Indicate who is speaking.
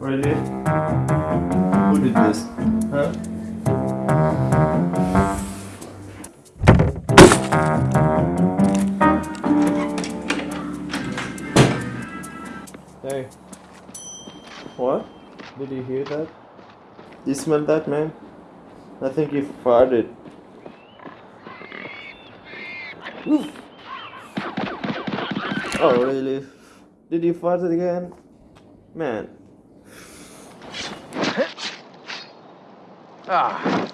Speaker 1: Really? Who did this? Huh? Hey. What? Did you hear that? You smell that, man? I think you farted. Oof. Oh, really? Did you fart it again? Man.
Speaker 2: 是啊。